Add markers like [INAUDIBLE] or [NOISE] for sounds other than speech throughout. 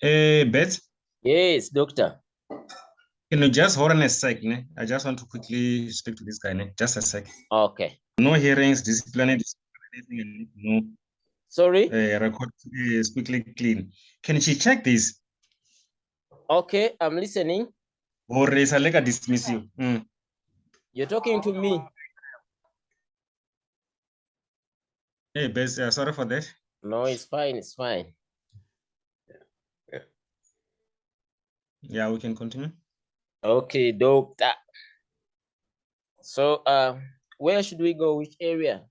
Hey, Beth, Yes, doctor. can you just hold on a sec? Ne? I just want to quickly speak to this guy. Ne? Just a sec. Okay. No hearings, disciplinary, anything I need to know. Sorry. Uh, record is quickly clean. Can she check this? Okay, I'm listening. Or is a lega dismiss you? Mm. You're talking to me. Hey, Beth, uh, sorry for that. No, it's fine. It's fine. Yeah, we can continue. Okay, doctor. So, uh, where should we go? Which area?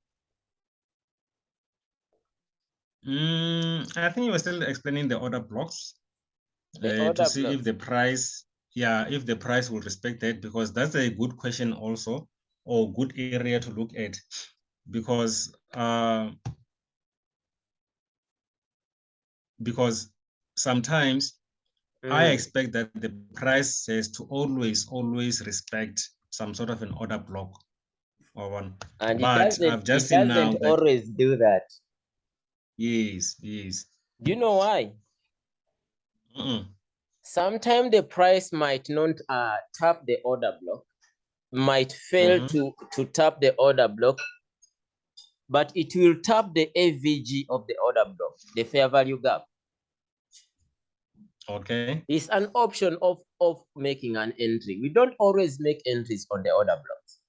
Mm, I think you were still explaining the order blocks The uh, to see blocks. if the price, yeah, if the price will respect that, because that's a good question also, or good area to look at, because uh, because sometimes I Mm, expect that the price says to always, always respect some sort of an order block or one. And it But I've just it seen now doesn't that always do that. yes, yes. Do you know why? Mm-mm. Sometimes the price might not uh, tap the order block, might fail Mhm. to, to tap the order block, but it will tap the FVG of the order block, the fair value gap. Okay. It's an option of, of making an entry. We don't always make entries on the order blocks.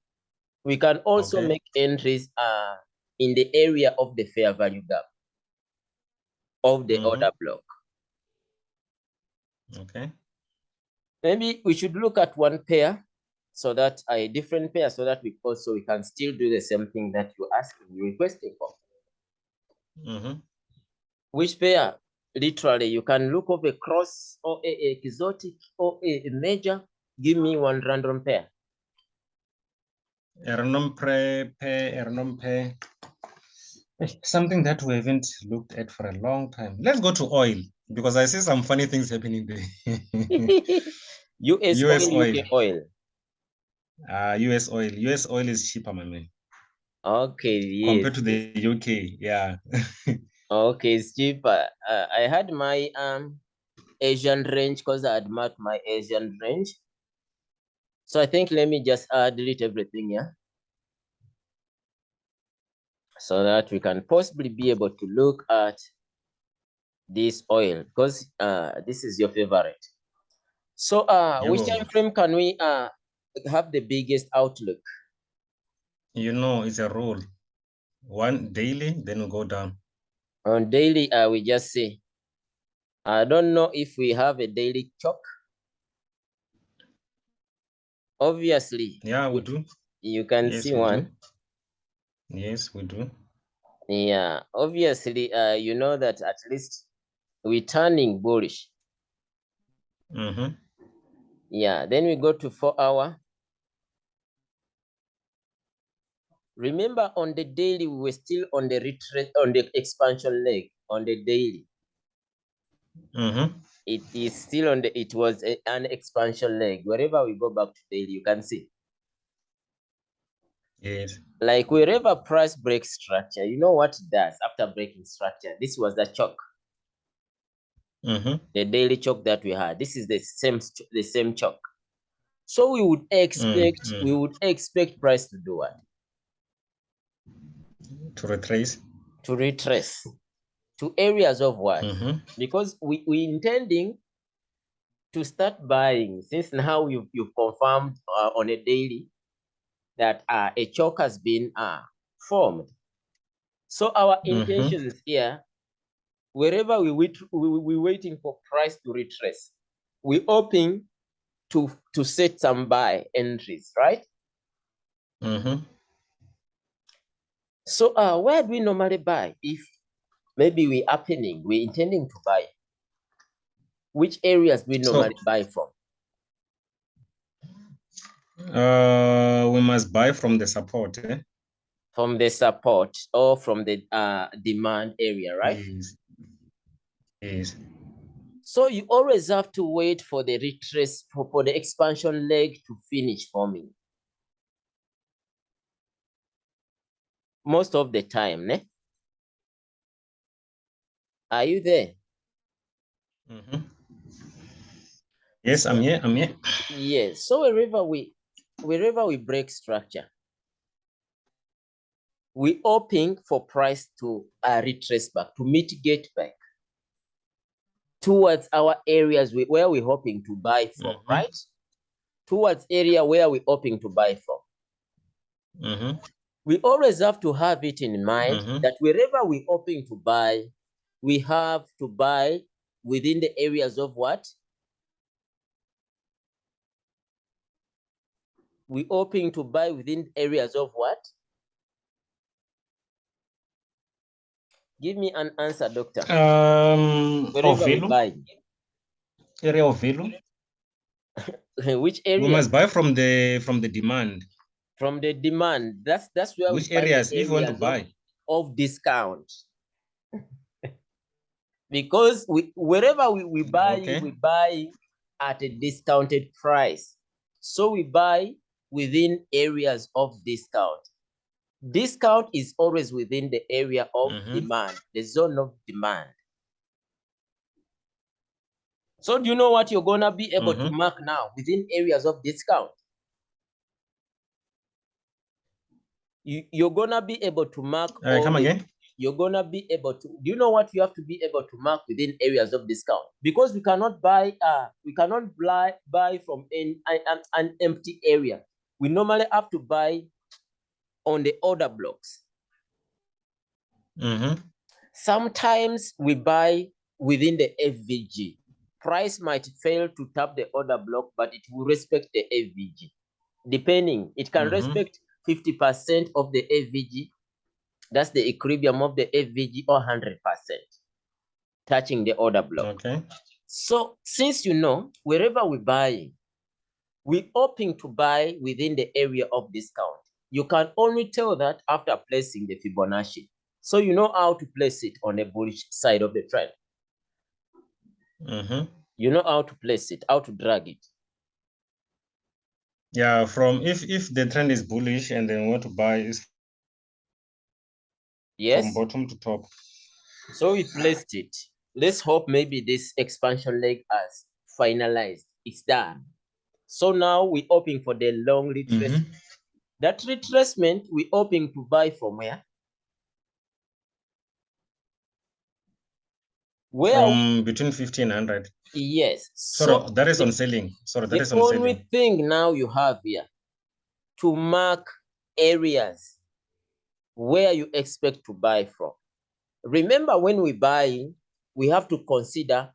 We can also Okay. make entries uh, in the area of the fair value gap of the Mhm. order block. Okay. Maybe we should look at one pair so that a different pair so that we also we can still do the same thing that you asking, you requesting for. Mhm. Which pair? Literally, you can look up a cross or a, a exotic or a, a major. Give me one random pair. Ernom pre pe ernom pe. Eh, Something that we haven't looked at for a long time. Let's go to oil because I see some funny things happening there. [LAUGHS] US, US oil, oil. UK oil. Uh, US oil. US oil is cheaper, my man, Okay, yes. compared to the UK. Yeah. [LAUGHS] Okay, it's cheaper. Uh, I had my um Asian range because I had marked my Asian range. So I think let me just uh, delete everything, yeah. So that we can possibly be able to look at this oil because uh this is your favorite. So uh which time frame can we uh have the biggest outlook? you know, it's a rule. One daily, then we go down. On daily, I will just say I don't know if we have a daily chalk. Obviously, Yeah, we do. you can Yes, see we do. one. Yes, we do. Yeah, obviously, uh, you know that at least we're turning bullish. Mm-hmm. Yeah, then we go to four hour. Remember on the daily, we were still on the retreat, on the expansion leg on the daily. Mm-hmm. It is still on the, it was a- an expansion leg. Wherever we go back to daily, you can see. Yes. Like wherever price breaks structure, you know what it does after breaking structure? This was the chalk, Mm-hmm. the daily chalk that we had. This is the same, the same chalk. So we would expect, mm. we would expect price to do what? To retrace. To retrace to areas of what? Mm-hmm. Because we we intending to start buying since now you've you've confirmed uh, on a daily that uh, a choke has been uh, formed. So our Mhm. intentions here, wherever we wait, we we waiting for price to retrace. We hoping to to set some buy entries, right? Mm-hmm. So uh, where do we normally buy if maybe we're happening, we're intending to buy? Which areas we So- normally buy from? Uh, we must buy from the support. Eh? From the support or from the uh, demand area, right? Yes. Yes. So you always have to wait for the retrace for, for the expansion leg to finish forming. Most of the time, ne? Are you there? Mhm. Yes, I'm here. I'm here. Yes. So wherever we wherever we break structure, we hoping for price to uh, retrace back, to mitigate back towards our areas we, where we're hoping to buy from, Mhm. right? Towards area where we're hoping to buy from. Mhm. We always have to have it in mind Mhm. that wherever we're hoping to buy, we have to buy within the areas of what? We hoping to buy within areas of what? Give me an answer, doctor. Um, of Wherever value, buy, area of value. [LAUGHS] which area? We must buy from the from the demand. From the demand. That's that's where Which we the areas, if you want to areas of- buy? of discount. [LAUGHS] because we wherever we, we buy, Okay. we buy at a discounted price. So we buy within areas of discount. Discount is always within the area of Mhm. demand, the zone of demand. So do you know what you're gonna be able to Mhm. mark now within areas of discount? You, you're gonna be able to mark Uh, come again. you're gonna be able to do you know what you have to be able to mark within areas of discount because we cannot buy uh we cannot buy buy from an, an, an empty area we normally have to buy on the order blocks Mhm. sometimes we buy within the fvg price might fail to tap the order block but it will respect the fvg depending it can Mhm. respect 50% of the fvg that's the equilibrium of the fvg or 100% touching the order block Okay. So since you know, wherever we buy, we're hoping to buy within the area of discount. You can only tell that after placing the Fibonacci. So you know how to place it on the bullish side of the trend. Mhm. You know how to place it, how to drag it. Yeah, from if if the trend is bullish and then want to buy is yes from bottom to top. So we placed it. Let's hope maybe this expansion leg has finalized. It's done. So now we're hoping for the long retracement. Mhm. That retracement, we're hoping to buy from where? Where From between 50 and 100. Yes. Sorry, So that is the, on selling. Sorry, that the is on only thing now you have here to mark areas where you expect to buy from. Remember, when we buy, we have to consider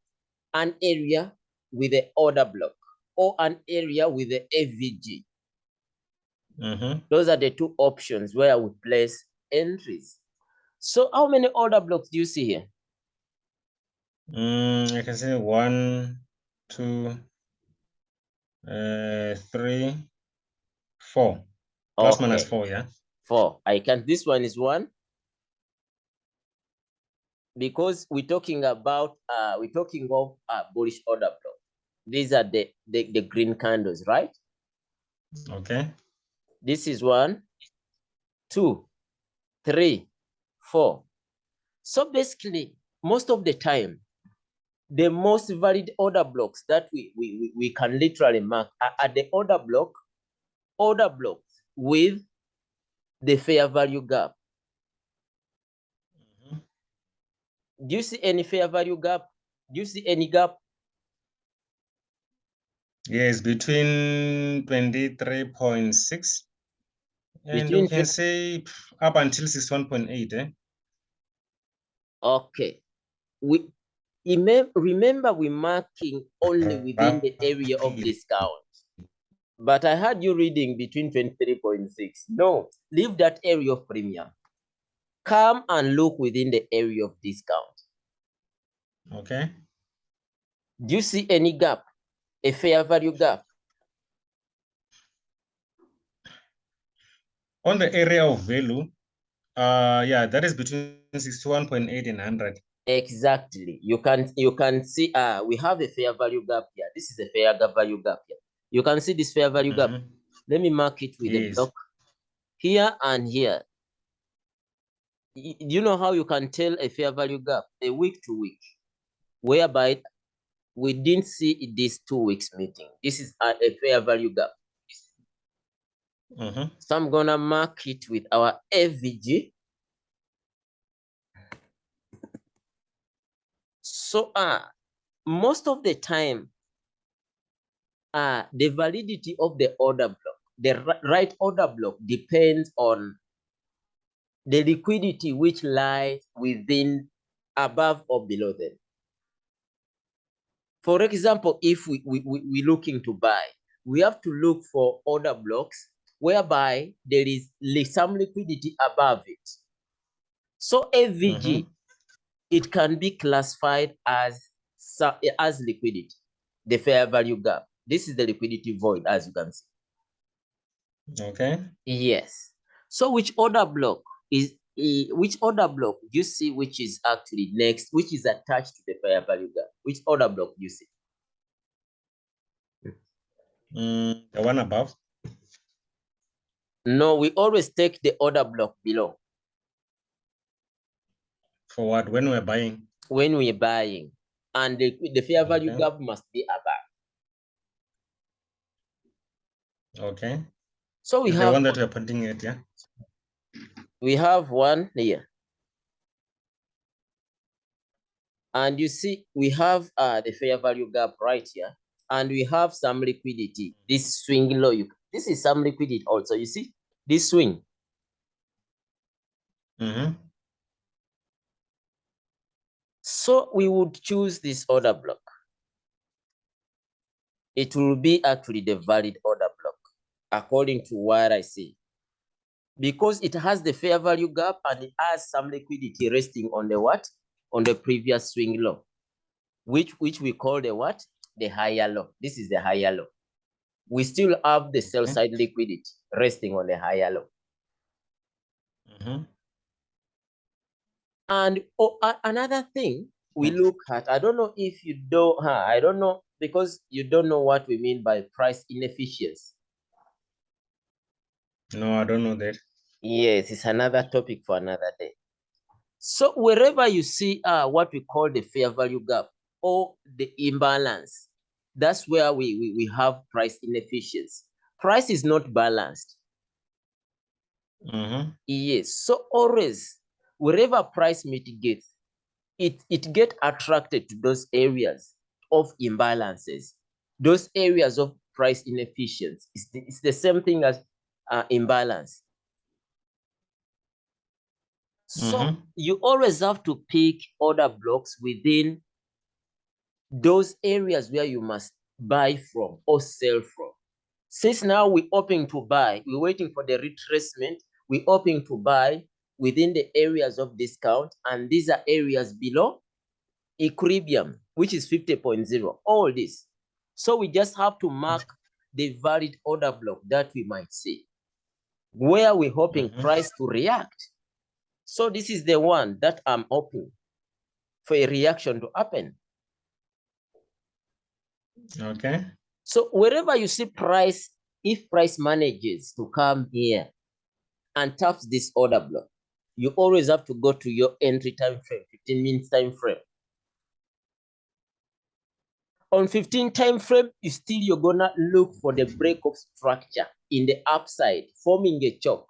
an area with an order block or an area with a FVG. Mhm. Those are the two options where we place entries. So, how many order blocks do you see here? Mm, I can say one, two, uh, three, four. Plus minus Okay, four, yeah. four. I can. This one is one. because we're talking about uh we're talking of uh bullish order block. These are the, the the green candles, right? Okay. This is one, two, three, four. So basically, most of the time, the most valid order blocks that we we, we, can literally mark are, are the order block, order blocks with the fair value gap. Mhm. Do you see any fair value gap? Do you see any gap? Yes, between 23.6 and Between you can 20 say up until 61.8, eh? Okay. We remember we're marking only within the area of discount. But I had you reading between 23.6. No, leave that area of premium. Come and look within the area of discount. Okay. Do you see any gap? A fair value gap? On the area of value, uh, yeah, that is between 61.8 and 100. Exactly. You can you can see uh we have a fair value gap here. This is a fair value gap here. You can see this fair value gap. Mhm. Let me mark it with a block here and here. Do you know how you can tell a fair value gap? A week to week, whereby we didn't see this two weeks meeting. This is a, a fair value gap. Mhm. So I'm gonna mark it with our FVG. So uh, most of the time, uh, the validity of the order block, the right order block depends on the liquidity which lies within, above or below them. For example, if we, we, we, we're looking to buy, we have to look for order blocks whereby there is some liquidity above it. So FVG, Mhm. It can be classified as as liquidity, the fair value gap. This is the liquidity void, as you can see. Okay. Yes. So which order block is which order block do you see which is actually next, which is attached to the fair value gap? Which order block do you see? Mm, the one above. No, we always take the order block below For what? When we're buying. when we're buying, and the, the fair value Okay. gap must be above. Okay. So we It's the have one that we're pointing at, yeah. we have one here. And you see, we have uh, the fair value gap right here, and we have some liquidity. This swing low, you, this is some liquidity also. You see, this swing. Mhm. So we would choose this order block. It will be actually the valid order block, according to what I see. Because it has the fair value gap and it has some liquidity resting on the what? On the previous swing low, which, which we call the what? The higher low. This is the higher low. We still have the sell side liquidity resting on the higher low. Mhm. And oh, a- another thing we look at, I don't know if you don't, huh, I don't know, because you don't know what we mean by price inefficiency. No, I don't know that. Yes, it's another topic for another day. So wherever you see uh, what we call the fair value gap or the imbalance, that's where we, we, we have price inefficiency. Price is not balanced. Mhm. Yes. So always, wherever price mitigates, it, it get attracted to those areas of imbalances, those areas of price inefficiency. It's the, it's the same thing as uh, imbalance. So Mhm. you always have to pick other blocks within those areas where you must buy from or sell from. Since now we're hoping to buy, we're waiting for the retracement, we're hoping to buy within the areas of discount, and these are areas below equilibrium, which is 50.0, all this. So we just have to mark the valid order block that we might see, where we're hoping Mhm. price to react. So this is the one that I'm hoping for a reaction to happen. Okay. So wherever you see price, if price manages to come here and taps this order block, you always have to go to your entry time frame, 15 minutes time frame. On 15 time frame, you still you're gonna look for the break of structure in the upside, forming a choke.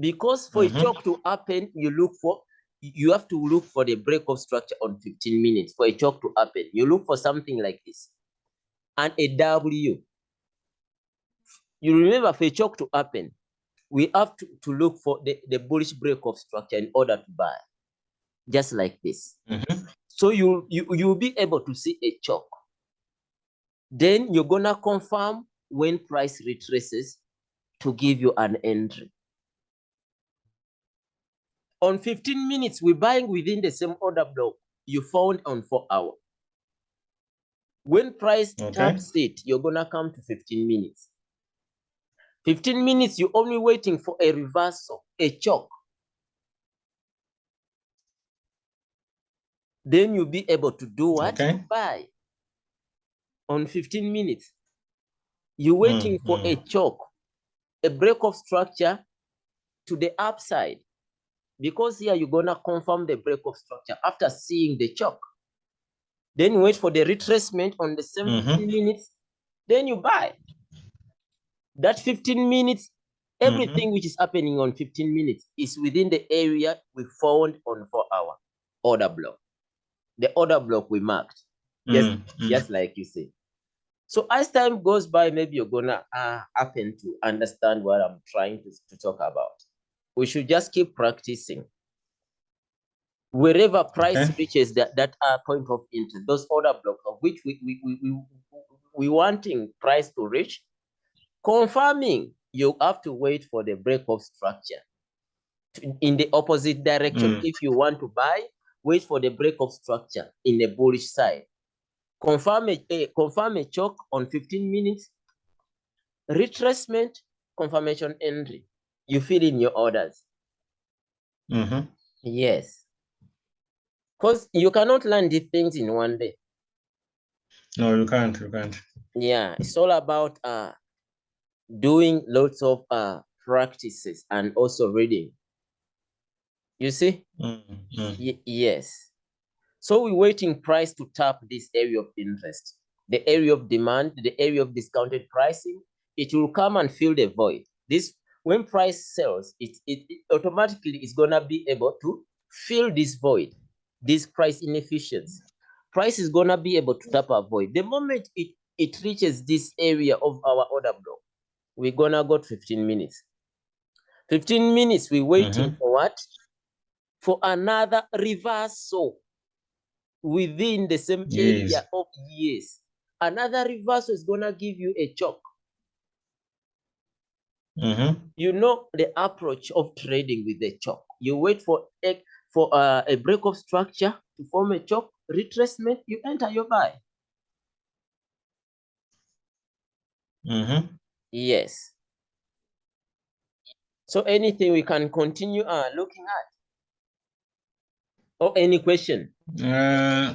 Because for Mhm. a choke to happen, you look for you have to look for the break of structure on 15 minutes for a choke to happen. You look for something like this and a W. You remember for a choke to happen, we have to, to look for the, the bullish break of structure in order to buy, just like this. Mhm. So you, you, you'll be able to see a choke. Then you're gonna confirm when price retraces to give you an entry. On 15 minutes, we're buying within the same order block you found on four hour. When price Okay. taps it, you're gonna come to 15 minutes. 15 minutes, you're only waiting for a reversal, a choke. Then you'll be able to do what? Okay. Buy. On 15 minutes. You're waiting for a mm. choke, a break of structure to the upside. Because here you're gonna confirm the break of structure after seeing the choke. then wait for the retracement on the same Mhm. 15 minutes, then you buy. That 15 minutes, everything which is happening on 15 minutes is within the area we found on for our order block. The order block we marked, yes Mm, mm. just like you say. So as time goes by, maybe you're gonna uh, happen to understand what I'm trying to, to talk about. We should just keep practicing. Wherever price Okay. reaches that, that uh, point of interest, those order blocks of which we, we, we, we, we wanting price to reach, confirming you have to wait for the break of structure in the opposite direction. Mm. If you want to buy, wait for the break of structure in the bullish side. Confirm a, a- confirm a choke on 15 minutes, retracement, confirmation entry. You fill in your orders. Mhm. Yes. Because you cannot learn these things in one day. No, you can't. You can't. Yeah, it's all about uh doing lots of uh practices and also reading. You see? Mm, mm. Y- yes. So we're waiting price to tap this area of interest, the area of demand, the area of discounted pricing. It will come and fill the void. This when price sells, it, it, it automatically is gonna be able to fill this void, this price inefficiency. Price is gonna be able to tap a void. The moment it, it reaches this area of our order block, we're gonna go to 15 minutes. 15 minutes, we're waiting Mhm. for what? For another reversal within the same Yes. area of years. Another reversal is gonna give you a choke. Mhm. You know the approach of trading with the choke. You wait for a, for uh, a break of structure to form a choke, retracement, you enter your buy. Mhm. Yes. So anything we can continue uh, looking at? Or any question? Uh,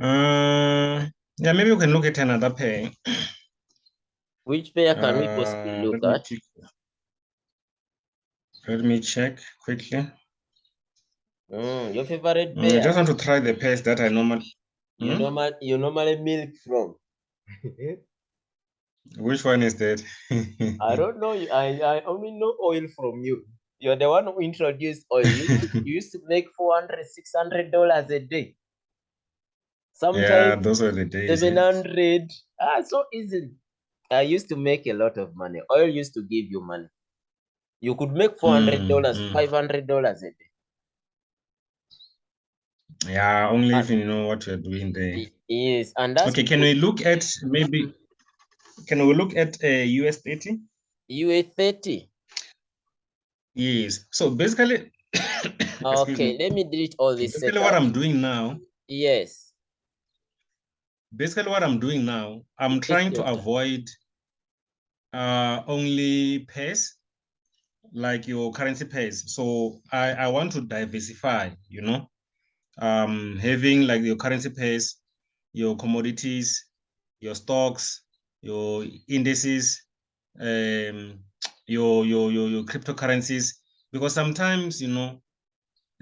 uh, yeah, maybe we can look at another pair. Which pair can we possibly Uh, look let at? Let me check quickly. Mm, your favorite Mm, I just want to try the pairs that I normally. You Hmm? normal you normally milk from. [LAUGHS] Which one is that? [LAUGHS] I don't know. I, I only know oil from you. You're the one who introduced oil. You, used to- [LAUGHS] you used to make 400 600 dollars a day. Yeah, Sometimes those were the days. 700 yes. Ah, so easily. I used to make a lot of money. Oil used to give you money. You could make four hundred dollars, Mm, mm. five hundred dollars a day. Yeah, only Ah. if you know what you're doing there. Yes, and that's Okay, can we look at maybe? Can we look at a US 30? US thirty. Yes. So basically, [COUGHS] Okay, me. let me delete all this. Basically, what. I'm doing now, Yes. basically what I'm doing now, I'm trying to avoid uh only pairs like your currency pairs. So I I want to diversify, you know, um having like your currency pairs, your commodities, your stocks, your indices, um your your your, your cryptocurrencies because sometimes you know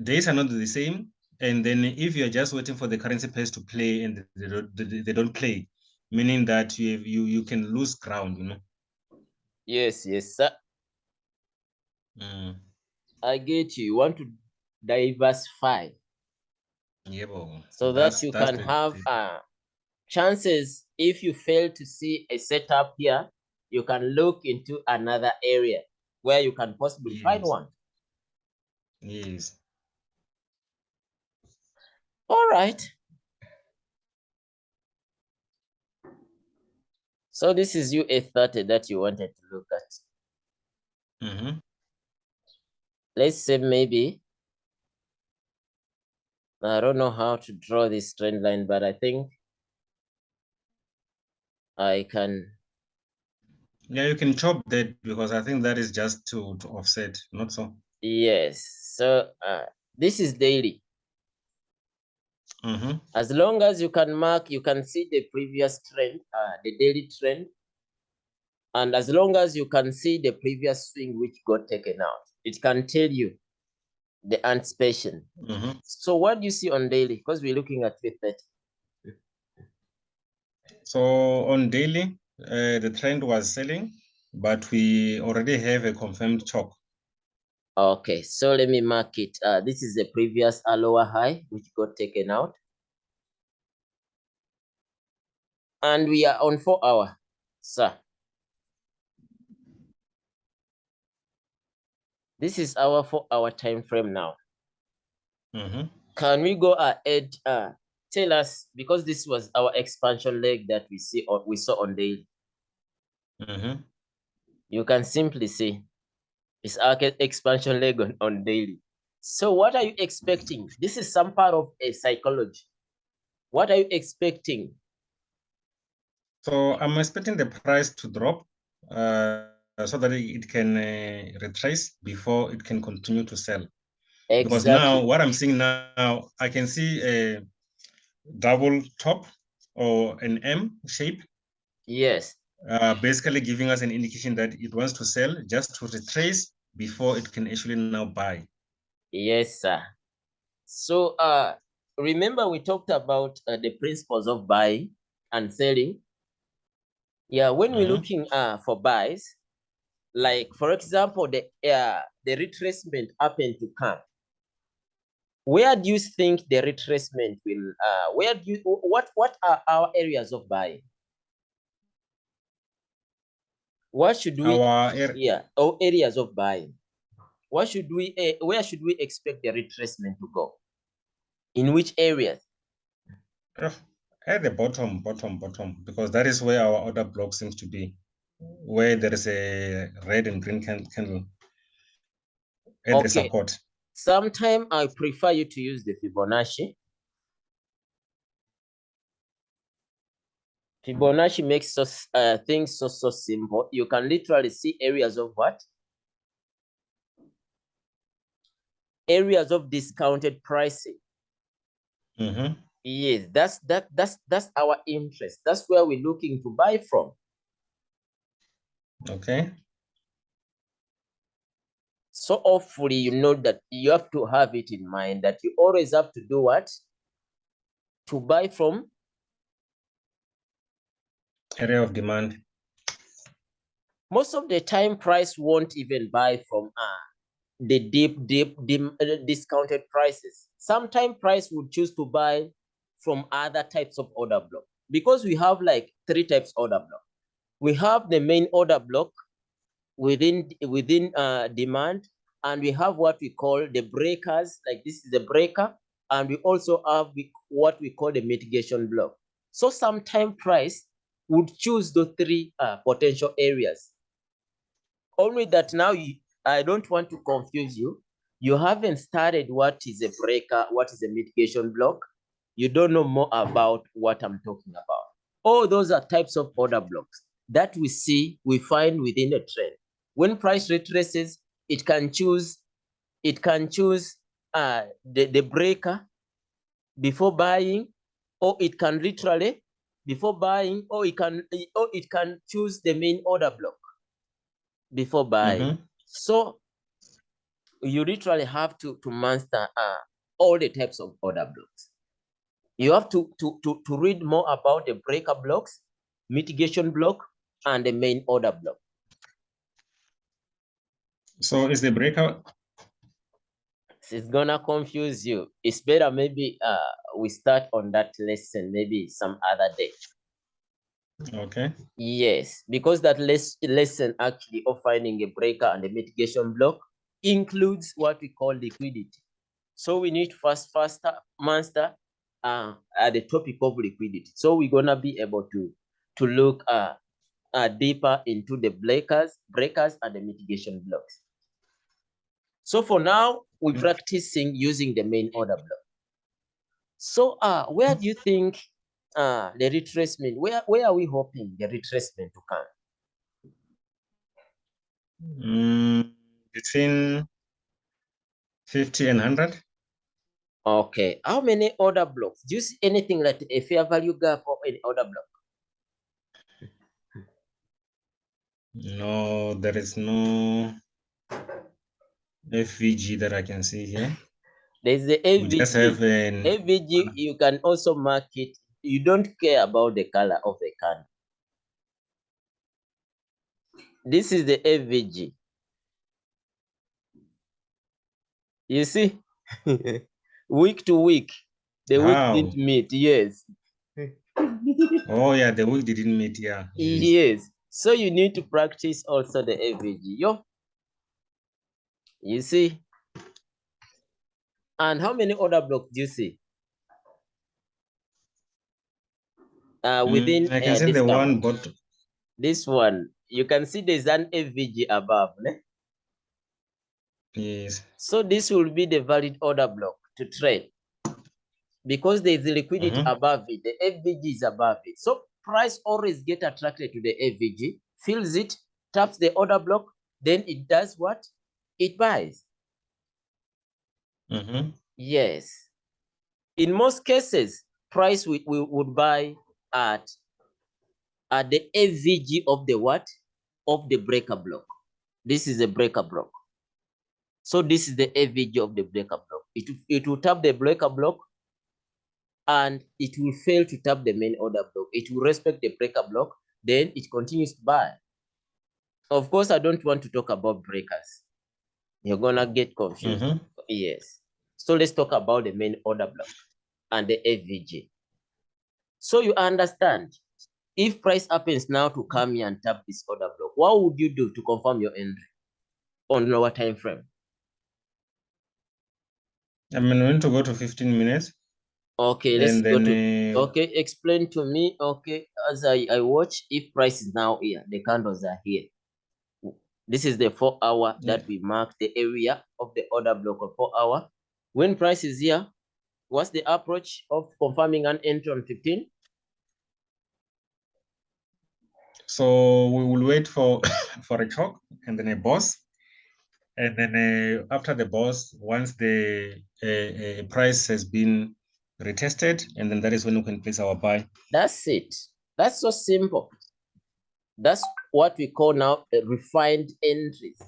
days are not the same and then if you're just waiting for the currency pairs to play and they don't, they, don't play meaning that you have, you you can lose ground you know Yes, yes, sir. mm. I get you. You want to diversify yeah so that you can have uh chances if you fail to see a setup here, you can look into another area where you can possibly find one. yes All right. So this is US30 that you wanted to look at. Mhm. Let's say maybe I don't know how to draw this trend line, but I think I can yeah you can chop that because i think that is just to to offset not so yes. So uh, this is daily. Mhm. As long as you can mark, you can see the previous trend, uh, the daily trend. And as long as you can see the previous swing which got taken out, it can tell you the anticipation. Mhm. So what do you see on daily? Because we're looking at 330. So on daily, uh, the trend was selling, but we already have a confirmed chalk. Okay, so let me mark it. Uh, this is the previous lower high, which got taken out. And we are on four hour, sir. This is our four hour time frame now. Mhm. Can we go ahead? Uh, tell us because this was our expansion leg that we see or we saw on daily. Mhm. You can simply see it's our expansion leg on, on daily. So what are you expecting? This is some part of a psychology. What are you expecting? So I'm expecting the price to drop uh, so that it can uh, retrace before it can continue to sell. Exactly. Because now what I'm seeing now, I can see a double top or an M shape, Yes. uh, basically giving us an indication that it wants to sell just to retrace before it can actually now buy. Yes, sir. So uh remember we talked about uh, the principles of buying and selling. Yeah, when we're Mhm. looking uh for buys, like for example, the uh the retracement happened to come. Where do you think the retracement will uh where do you what what are our areas of buying? What should we Our yeah, our areas of buying? What should we uh, where should we expect the retracement to go? In which areas? at the bottom, bottom, bottom, because that is where our order block seems to be, where there is a red and green can- candle at the support. Sometime I prefer you to use the Fibonacci. Fibonacci makes us uh, things so so simple. You can literally see areas of what? Areas of discounted pricing. Mhm. Yes, that's that that's that's our interest. That's where we're looking to buy from. Okay. So hopefully you know that you have to have it in mind that you always have to do what? To buy from Area of demand. most of the time price won't even buy from uh, the deep deep dim, uh, discounted prices sometimes price would choose to buy from other types of order block because we have like three types order block we have the main order block within within uh, demand and we have what we call the breakers like this is the breaker and we also have what we call the mitigation block so sometime price would choose the three uh, potential areas only that now you, I don't want to confuse you. You haven't started what is a breaker, what is a mitigation block. You don't know more about what I'm talking about. All those are types of order blocks that we see, we find within a trend. When price retraces, it can choose, it can choose uh, the, the breaker before buying, or it can literally before buying, or it can or it can choose the main order block before buying. Mhm. So you literally have to to master uh, all the types of order blocks. You have to, to to to read more about the breaker blocks, mitigation block, and the main order block. So is the breakout? It's gonna confuse you. It's better maybe uh we start on that lesson maybe some other day. okay? Yes, because that les- lesson actually of finding a breaker and a mitigation block includes what we call liquidity. So we need first faster master uh, at the topic of liquidity. So we're gonna be able to to look uh, uh deeper into the breakers, breakers and the mitigation blocks. So for now, we're Mm. practicing using the main order block. So uh where do you think uh the retracement, where where are we hoping the retracement to come? Mm, between 50 and 100? Okay, how many order blocks? Do you see anything like a fair value gap or any order block? No, there is no FVG that I can see here. There's the have an FVG, you can also mark it. You don't care about the color of the can. This is the FVG. You see, [LAUGHS] week to week, the Wow. week didn't meet. Yes, oh yeah, the week didn't meet. Yeah. yes. So you need to practice also the FVG. Yo, you see. And how many order blocks do you see? Uh, Mm, within I can uh, see this the count. one, but this one, you can see there's an AVG above. ne? yes. So this will be the valid order block to trade because there is liquidity Mhm. above it. The fvg is above it. So price always get attracted to the FVG, fills it, taps the order block, then it does what? It buys. Mm-hmm. Yes. In most cases, price we, we would buy at at the FVG of the what? Of the breaker block. This is the breaker block. So this is the FVG of the breaker block. It, it will tap the breaker block and it will fail to tap the main order block. It will respect the breaker block, then it continues to buy. Of course, I don't want to talk about breakers. You're gonna get confused. Mm-hmm. Yes. So let's talk about the main order block and the FVG. So you understand, if price happens now to come here and tap this order block, what would you do to confirm your entry on lower time frame? I'm going to go to 15 minutes Okay, let's and go to uh, okay. Explain to me. Okay, as I I watch, if price is now here, the candles are here. This is the four hour Yeah. that we mark the area of the order block of four hour. When price is here, what's the approach of confirming an entry on 15? so we will wait for [COUGHS] for a chalk and then a boss and then uh, after the boss once the uh, uh, price has been retested and then that is when we can place our buy That's it. That's so simple. That's what we call now a refined entries.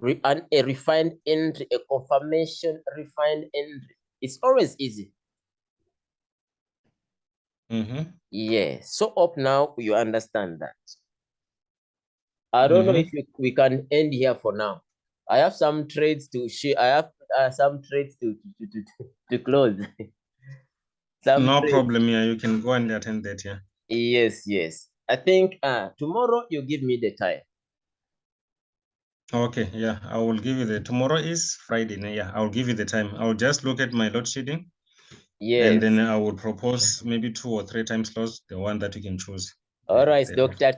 Re- an, a refined entry, a confirmation refined entry. It's always easy. mm-hmm. Yeah. So up now, you understand that. I don't know Mhm. if we, we can end here for now. I have some trades to share. I have uh, some trades to to, to, to, to close. [LAUGHS] some no trades. problem yeah you can go and attend that yeah Yes, yes. I think uh tomorrow you give me the time. okay yeah i will give you the tomorrow is friday yeah i'll give you the time i'll just look at my load shedding Yes. and then i will propose maybe two or three time slots the one that you can choose All right, the- Dr.